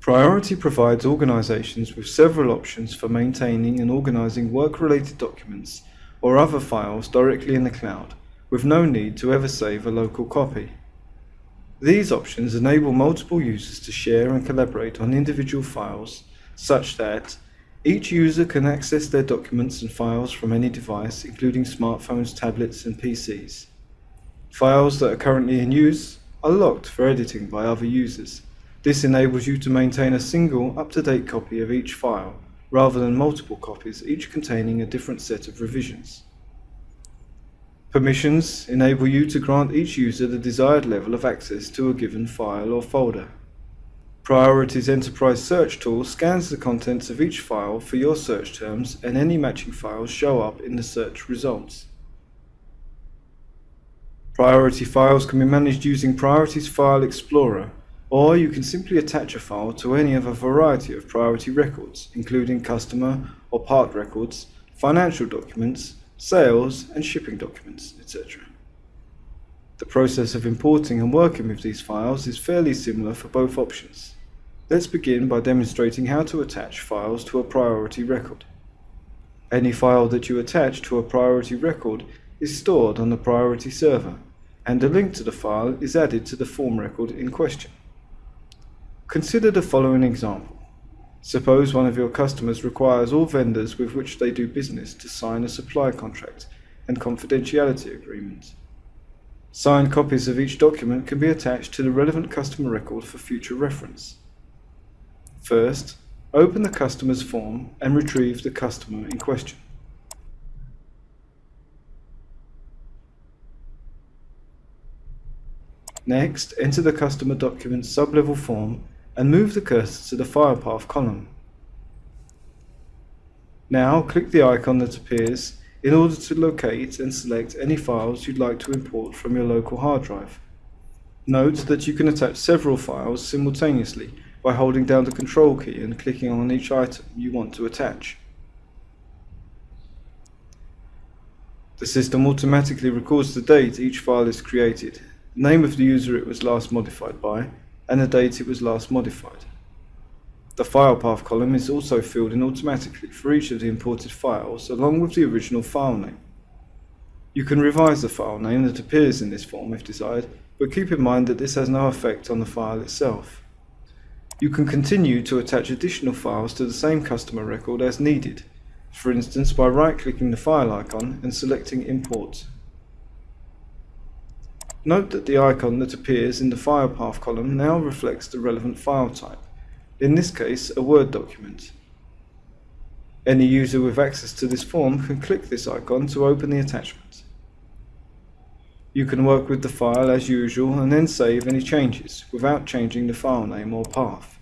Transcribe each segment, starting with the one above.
Priority provides organizations with several options for maintaining and organizing work-related documents or other files directly in the cloud, with no need to ever save a local copy. These options enable multiple users to share and collaborate on individual files such that each user can access their documents and files from any device, including smartphones, tablets, and PCs. Files that are currently in use are locked for editing by other users. This enables you to maintain a single, up-to-date copy of each file, rather than multiple copies, each containing a different set of revisions. Permissions enable you to grant each user the desired level of access to a given file or folder. Priority's Enterprise Search tool scans the contents of each file for your search terms and any matching files show up in the search results. Priority files can be managed using Priority's File Explorer, or you can simply attach a file to any of a variety of priority records, including customer or part records, financial documents, sales and shipping documents, etc. The process of importing and working with these files is fairly similar for both options. Let's begin by demonstrating how to attach files to a priority record. Any file that you attach to a priority record is stored on the priority server, and a link to the file is added to the form record in question. Consider the following example. Suppose one of your customers requires all vendors with which they do business to sign a supply contract and confidentiality agreement. Signed copies of each document can be attached to the relevant customer record for future reference. First, open the customer's form and retrieve the customer in question. Next, enter the customer document sublevel form and move the cursor to the file path column. Now click the icon that appears in order to locate and select any files you'd like to import from your local hard drive. Note that you can attach several files simultaneously by holding down the control key and clicking on each item you want to attach. The system automatically records the date each file is created, the name of the user it was last modified by, and the date it was last modified. The file path column is also filled in automatically for each of the imported files along with the original file name. You can revise the file name that appears in this form if desired, but keep in mind that this has no effect on the file itself. You can continue to attach additional files to the same customer record as needed, for instance by right-clicking the file icon and selecting Import. Note that the icon that appears in the file path column now reflects the relevant file type, in this case a Word document. Any user with access to this form can click this icon to open the attachment. You can work with the file as usual and then save any changes without changing the file name or path.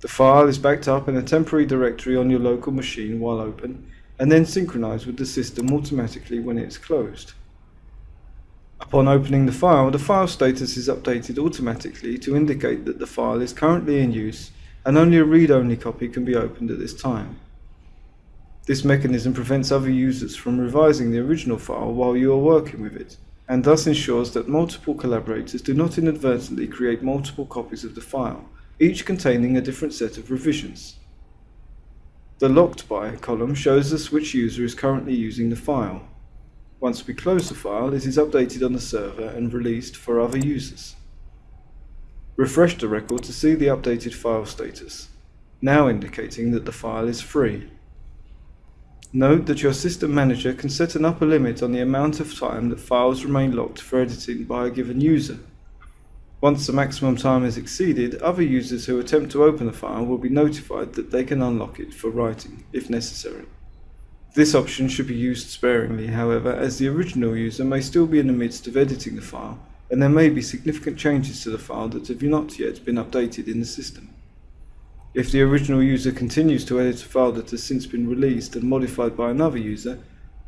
The file is backed up in a temporary directory on your local machine while open and then synchronized with the system automatically when it is closed. Upon opening the file, the file status is updated automatically to indicate that the file is currently in use and only a read-only copy can be opened at this time. This mechanism prevents other users from revising the original file while you are working with it, and thus ensures that multiple collaborators do not inadvertently create multiple copies of the file, each containing a different set of revisions. The Locked By column shows us which user is currently using the file. Once we close the file, it is updated on the server and released for other users. Refresh the record to see the updated file status, now indicating that the file is free. Note that your system manager can set an upper limit on the amount of time that files remain locked for editing by a given user. Once the maximum time is exceeded, other users who attempt to open the file will be notified that they can unlock it for writing, if necessary. This option should be used sparingly, however, as the original user may still be in the midst of editing the file, and there may be significant changes to the file that have not yet been updated in the system. If the original user continues to edit a file that has since been released and modified by another user,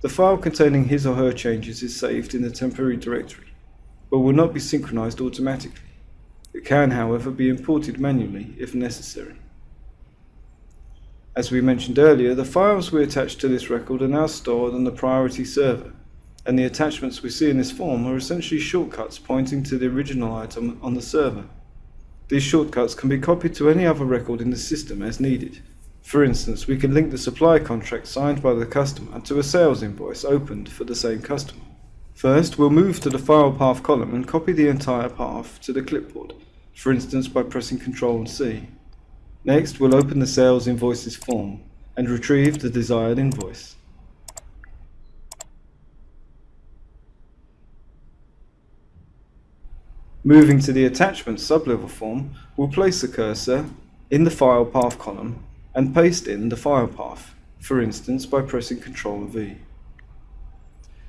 the file containing his or her changes is saved in a temporary directory, but will not be synchronized automatically. It can, however, be imported manually if necessary. As we mentioned earlier, the files we attach to this record are now stored on the priority server, and the attachments we see in this form are essentially shortcuts pointing to the original item on the server. these shortcuts can be copied to any other record in the system as needed. For instance, we can link the supply contract signed by the customer to a sales invoice opened for the same customer. First, we'll move to the file path column and copy the entire path to the clipboard, for instance by pressing Ctrl and C. Next, we'll open the sales invoices form and retrieve the desired invoice. Moving to the attachment sublevel form, we'll place the cursor in the file path column and paste in the file path, for instance by pressing Ctrl V.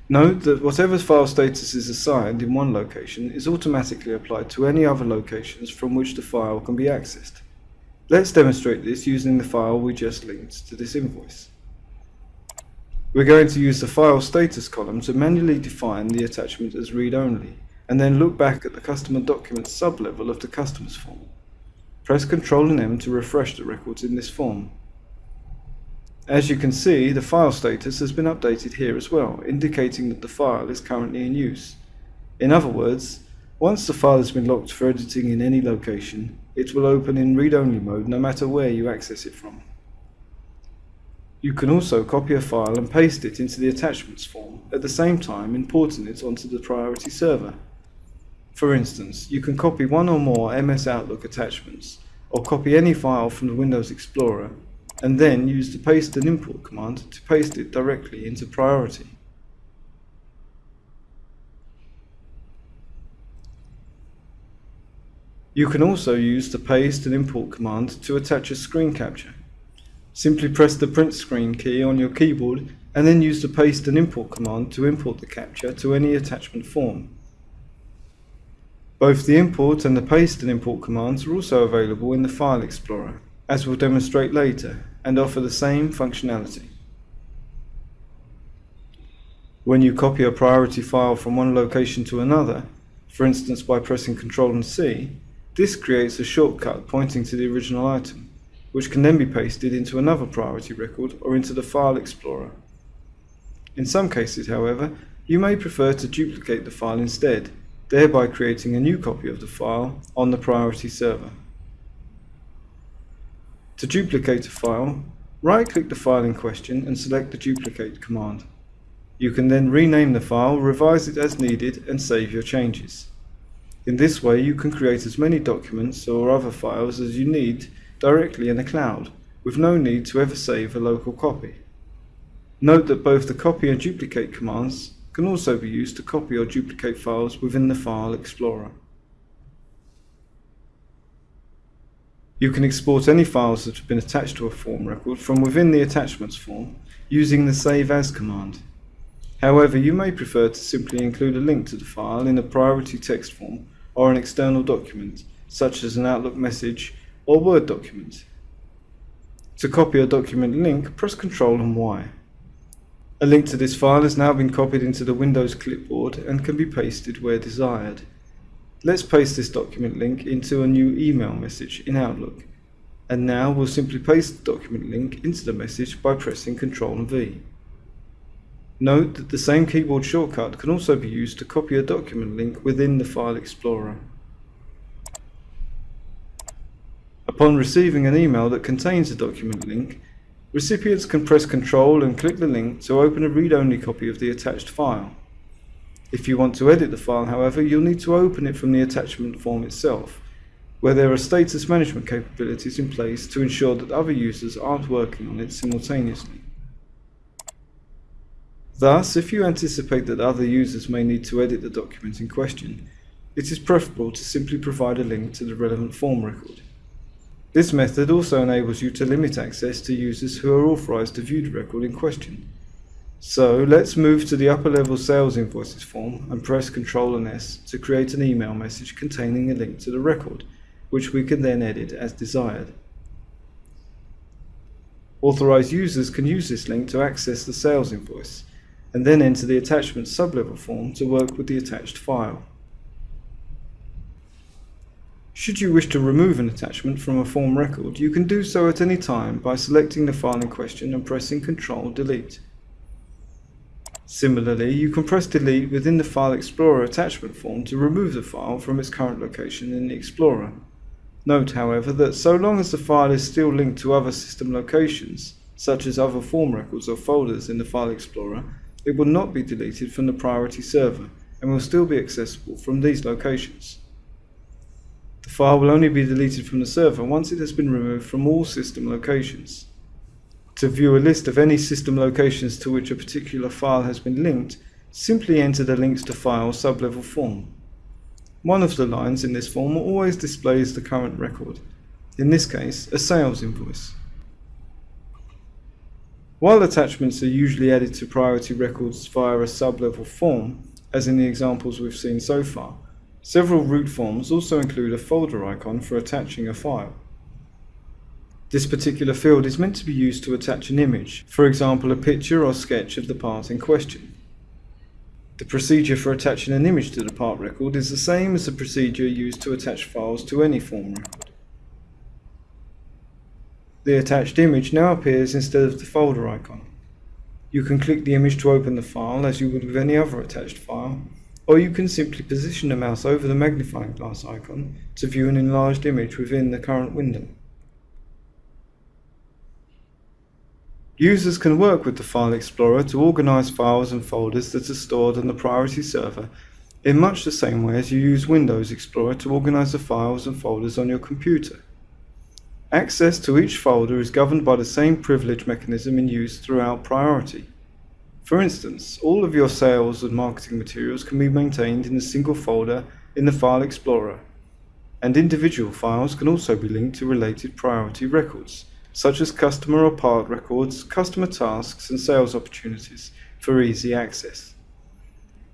Note that whatever file status is assigned in one location is automatically applied to any other locations from which the file can be accessed. Let's demonstrate this using the file we just linked to this invoice. We're going to use the file status column to manually define the attachment as read-only, and then look back at the customer document sublevel of the customer's form. Press Ctrl and M to refresh the records in this form. As you can see, the file status has been updated here as well, indicating that the file is currently in use. In other words, once the file has been locked for editing in any location, it will open in read-only mode no matter where you access it from. You can also copy a file and paste it into the attachments form, at the same time importing it onto the priority server. For instance, you can copy one or more MS Outlook attachments, or copy any file from the Windows Explorer, and then use the paste and import command to paste it directly into priority. You can also use the paste and import command to attach a screen capture. Simply press the print screen key on your keyboard and then use the paste and import command to import the capture to any attachment form. Both the import and the paste and import commands are also available in the File Explorer, as we'll demonstrate later, and offer the same functionality. When you copy a priority file from one location to another, for instance by pressing Ctrl and C, this creates a shortcut pointing to the original item, which can then be pasted into another priority record or into the File Explorer. In some cases, however, you may prefer to duplicate the file instead, thereby creating a new copy of the file on the priority server. To duplicate a file, right-click the file in question and select the duplicate command. You can then rename the file, revise it as needed, and save your changes. In this way, you can create as many documents or other files as you need directly in the cloud, with no need to ever save a local copy. Note that both the copy and duplicate commands can also be used to copy or duplicate files within the File Explorer. You can export any files that have been attached to a form record from within the attachments form using the Save As command. However, you may prefer to simply include a link to the file in a priority text form or an external document, such as an Outlook message or Word document. To copy a document link, press Ctrl and Y. A link to this file has now been copied into the Windows clipboard and can be pasted where desired. Let's paste this document link into a new email message in Outlook. And now we'll simply paste the document link into the message by pressing Ctrl and V. Note that the same keyboard shortcut can also be used to copy a document link within the File Explorer. Upon receiving an email that contains a document link, recipients can press Ctrl and click the link to open a read-only copy of the attached file. If you want to edit the file, however, you'll need to open it from the attachment form itself, where there are status management capabilities in place to ensure that other users aren't working on it simultaneously. Thus, if you anticipate that other users may need to edit the document in question, it is preferable to simply provide a link to the relevant form record. This method also enables you to limit access to users who are authorized to view the record in question. So let's move to the upper level sales invoices form and press Ctrl and S to create an email message containing a link to the record, which we can then edit as desired. Authorized users can use this link to access the sales invoice, and then enter the attachment sublevel form to work with the attached file. Should you wish to remove an attachment from a form record, you can do so at any time by selecting the file in question and pressing Ctrl Delete. Similarly, you can press Delete within the File Explorer attachment form to remove the file from its current location in the Explorer. Note, however, that so long as the file is still linked to other system locations, such as other form records or folders in the File Explorer, it will not be deleted from the priority server and will still be accessible from these locations. The file will only be deleted from the server once it has been removed from all system locations. To view a list of any system locations to which a particular file has been linked, simply enter the links to file sublevel form. One of the lines in this form always displays the current record, in this case a sales invoice. While attachments are usually added to priority records via a sub-level form, as in the examples we've seen so far, several root forms also include a folder icon for attaching a file. This particular field is meant to be used to attach an image, for example a picture or sketch of the part in question. The procedure for attaching an image to the part record is the same as the procedure used to attach files to any form record. The attached image now appears instead of the folder icon. You can click the image to open the file as you would with any other attached file, or you can simply position the mouse over the magnifying glass icon to view an enlarged image within the current window. Users can work with the File Explorer to organize files and folders that are stored on the priority server in much the same way as you use Windows Explorer to organize the files and folders on your computer. Access to each folder is governed by the same privilege mechanism in use throughout Priority. For instance, all of your sales and marketing materials can be maintained in a single folder in the File Explorer, and individual files can also be linked to related priority records such as customer or part records, customer tasks, and sales opportunities for easy access.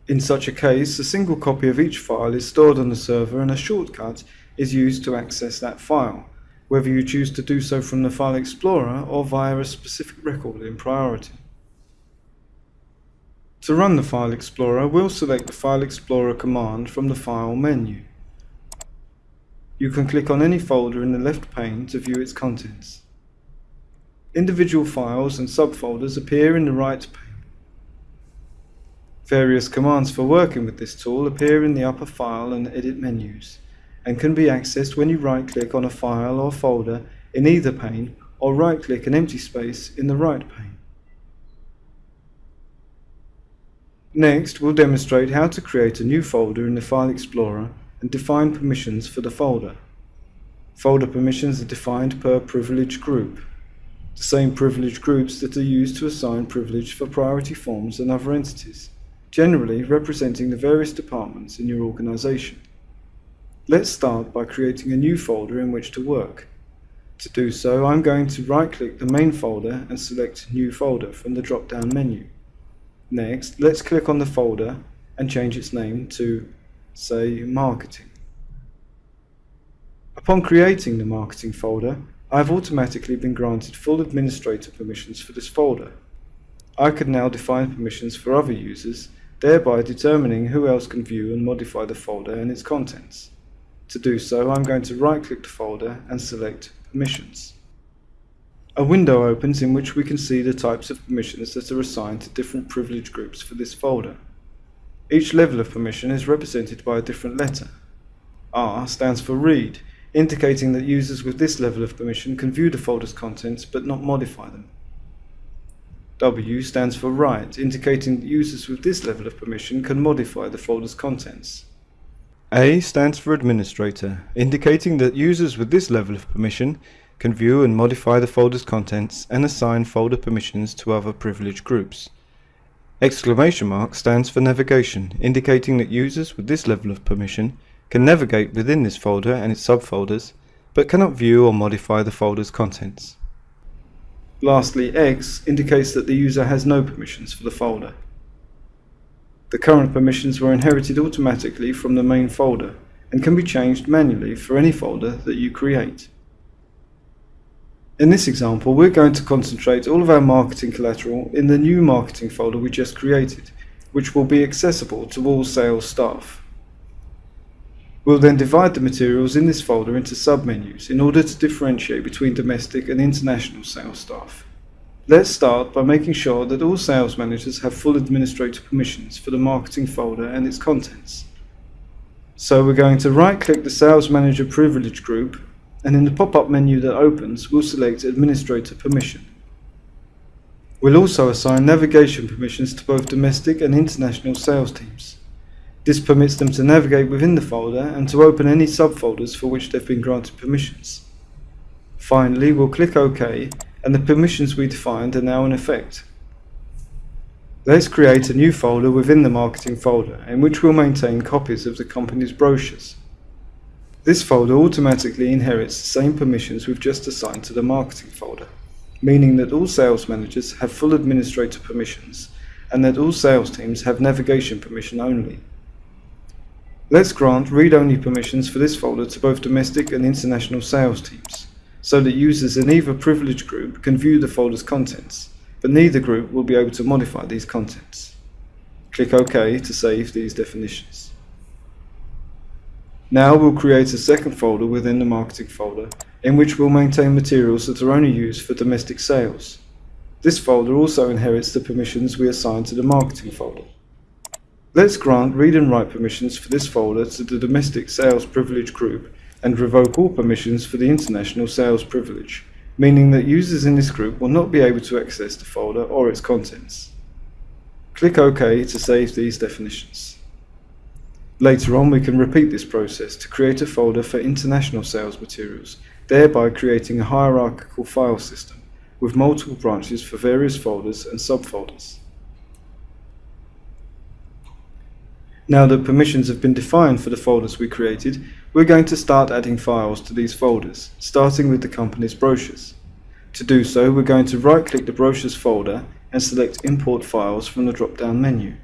In such a case, a single copy of each file is stored on the server and a shortcut is used to access that file, whether you choose to do so from the File Explorer or via a specific record in priority. To run the File Explorer, we'll select the File Explorer command from the File menu. You can click on any folder in the left pane to view its contents. Individual files and subfolders appear in the right pane. Various commands for working with this tool appear in the upper File and Edit menus, and can be accessed when you right-click on a file or folder in either pane or right-click an empty space in the right pane. Next, we'll demonstrate how to create a new folder in the File Explorer and define permissions for the folder. Folder permissions are defined per privilege group the same privilege groups that are used to assign privilege for priority forms and other entities, generally representing the various departments in your organization. Let's start by creating a new folder in which to work. To do so, I'm going to right-click the main folder and select New Folder from the drop-down menu. Next, let's click on the folder and change its name to, say, Marketing. Upon creating the Marketing folder, I've automatically been granted full administrator permissions for this folder. I can now define permissions for other users, thereby determining who else can view and modify the folder and its contents. To do so, I'm going to right-click the folder and select Permissions. A window opens in which we can see the types of permissions that are assigned to different privilege groups for this folder. Each level of permission is represented by a different letter. R stands for Read, indicating that users with this level of permission can view the folder's contents but not modify them. W stands for Write, indicating that users with this level of permission can modify the folder's contents. A stands for Administrator, indicating that users with this level of permission can view and modify the folder's contents and assign folder permissions to other privileged groups. Exclamation mark stands for Navigation, indicating that users with this level of permission can navigate within this folder and its subfolders, but cannot view or modify the folder's contents. Lastly, X indicates that the user has no permissions for the folder. The current permissions were inherited automatically from the main folder and can be changed manually for any folder that you create. In this example, we're going to concentrate all of our marketing collateral in the new marketing folder we just created, which will be accessible to all sales staff. We'll then divide the materials in this folder into submenus in order to differentiate between domestic and international sales staff. Let's start by making sure that all sales managers have full administrator permissions for the marketing folder and its contents. So we're going to right click the sales manager privilege group and in the pop-up menu that opens, we'll select Administrator Permission. We'll also assign navigation permissions to both domestic and international sales teams. This permits them to navigate within the folder and to open any subfolders for which they've been granted permissions. Finally, we'll click OK and the permissions we defined are now in effect. Let's create a new folder within the marketing folder in which we'll maintain copies of the company's brochures. This folder automatically inherits the same permissions we've just assigned to the marketing folder, meaning that all sales managers have full administrator permissions and that all sales teams have navigation permission only. Let's grant read-only permissions for this folder to both domestic and international sales teams, so that users in either privileged group can view the folder's contents, but neither group will be able to modify these contents. Click OK to save these definitions. Now we'll create a second folder within the marketing folder, in which we'll maintain materials that are only used for domestic sales. This folder also inherits the permissions we assigned to the marketing folder. Let's grant read and write permissions for this folder to the domestic sales privilege group and revoke all permissions for the international sales privilege, meaning that users in this group will not be able to access the folder or its contents. Click OK to save these definitions. Later on we can repeat this process to create a folder for international sales materials, thereby creating a hierarchical file system with multiple branches for various folders and subfolders. Now that permissions have been defined for the folders we created, we're going to start adding files to these folders, starting with the company's brochures. To do so, we're going to right-click the brochures folder and select Import Files from the drop-down menu.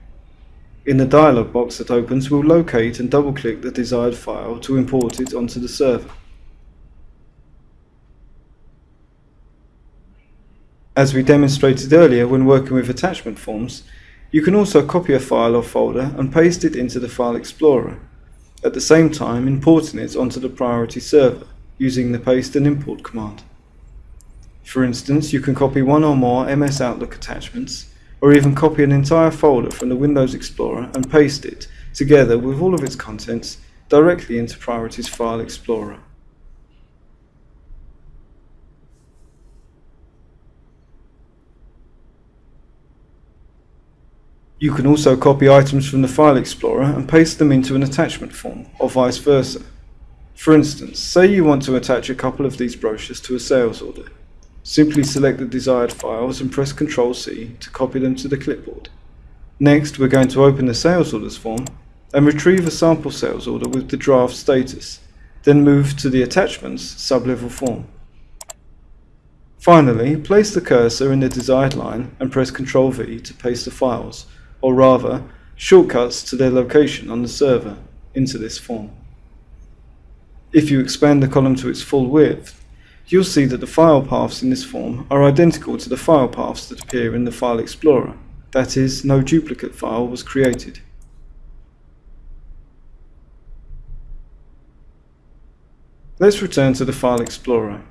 In the dialog box that opens, we'll locate and double-click the desired file to import it onto the server. As we demonstrated earlier when working with attachment forms, you can also copy a file or folder and paste it into the File Explorer, at the same time importing it onto the priority server using the paste and import command. For instance, you can copy one or more MS Outlook attachments, or even copy an entire folder from the Windows Explorer and paste it, together with all of its contents, directly into Priority's File Explorer. You can also copy items from the File Explorer and paste them into an attachment form, or vice versa. For instance, say you want to attach a couple of these brochures to a sales order. Simply select the desired files and press Ctrl C to copy them to the clipboard. Next, we're going to open the sales orders form and retrieve a sample sales order with the draft status, then move to the attachments sublevel form. Finally, place the cursor in the desired line and press Ctrl V to paste the files, or rather, shortcuts to their location on the server into this form. If you expand the column to its full width, you'll see that the file paths in this form are identical to the file paths that appear in the File Explorer. That is, no duplicate file was created. Let's return to the File Explorer.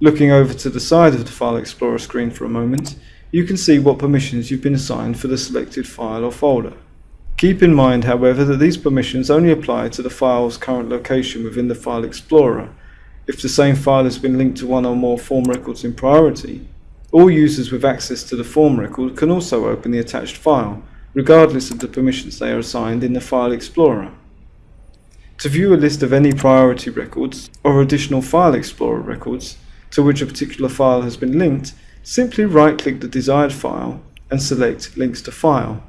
Looking over to the side of the File Explorer screen for a moment, you can see what permissions you've been assigned for the selected file or folder. Keep in mind, however, that these permissions only apply to the file's current location within the File Explorer. If the same file has been linked to one or more form records in priority, all users with access to the form record can also open the attached file, regardless of the permissions they are assigned in the File Explorer. To view a list of any priority records or additional File Explorer records to which a particular file has been linked, Simply right-click the desired file and select Links to File.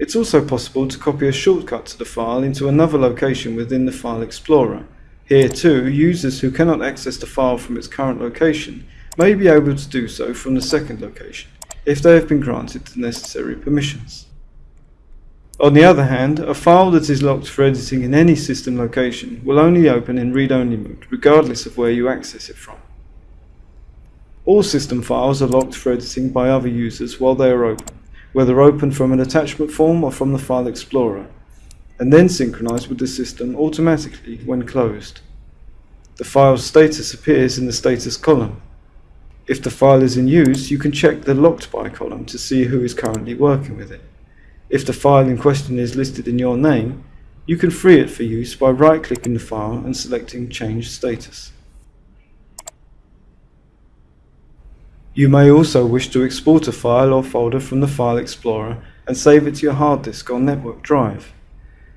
It's also possible to copy a shortcut to the file into another location within the File Explorer. Here too, users who cannot access the file from its current location may be able to do so from the second location, if they have been granted the necessary permissions. On the other hand, a file that is locked for editing in any system location will only open in read-only mode, regardless of where you access it from. All system files are locked for editing by other users while they are open, whether open from an attachment form or from the File Explorer, and then synchronized with the system automatically when closed. The file's status appears in the status column. If the file is in use, you can check the locked by column to see who is currently working with it. If the file in question is listed in your name, you can free it for use by right-clicking the file and selecting Change Status. You may also wish to export a file or folder from the File Explorer and save it to your hard disk or network drive.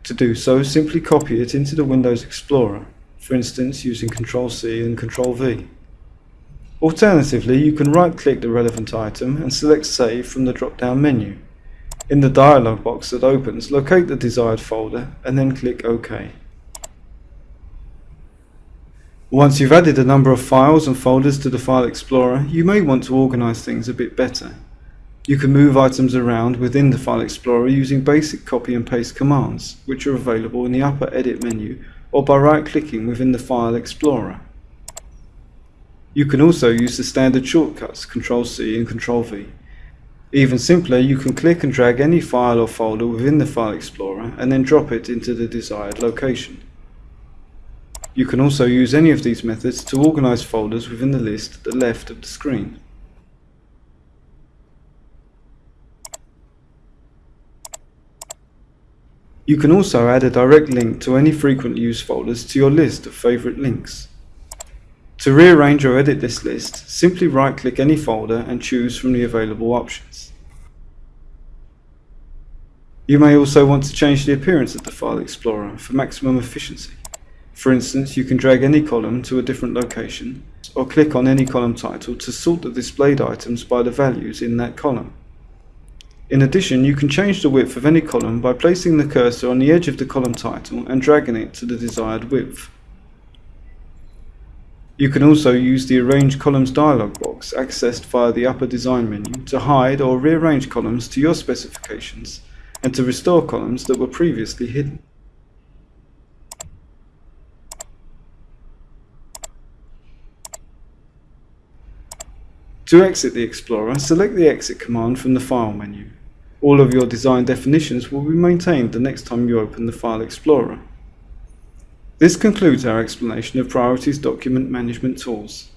To do so, simply copy it into the Windows Explorer, for instance using Ctrl-C and Ctrl-V. Alternatively, you can right-click the relevant item and select Save from the drop-down menu. In the dialog box that opens, locate the desired folder and then click OK. Once you've added a number of files and folders to the File Explorer, you may want to organize things a bit better. You can move items around within the File Explorer using basic copy and paste commands, which are available in the upper Edit menu or by right-clicking within the File Explorer. You can also use the standard shortcuts Ctrl-C and Ctrl-V. Even simpler, you can click and drag any file or folder within the File Explorer and then drop it into the desired location. You can also use any of these methods to organize folders within the list at the left of the screen. You can also add a direct link to any frequently used folders to your list of favorite links. To rearrange or edit this list, simply right-click any folder and choose from the available options. You may also want to change the appearance of the File Explorer for maximum efficiency. For instance, you can drag any column to a different location, or click on any column title to sort the displayed items by the values in that column. In addition, you can change the width of any column by placing the cursor on the edge of the column title and dragging it to the desired width. You can also use the Arrange Columns dialog box accessed via the upper design menu to hide or rearrange columns to your specifications and to restore columns that were previously hidden. To exit the Explorer, select the Exit command from the File menu. All of your design definitions will be maintained the next time you open the File Explorer. This concludes our explanation of Priority's Document Management Tools.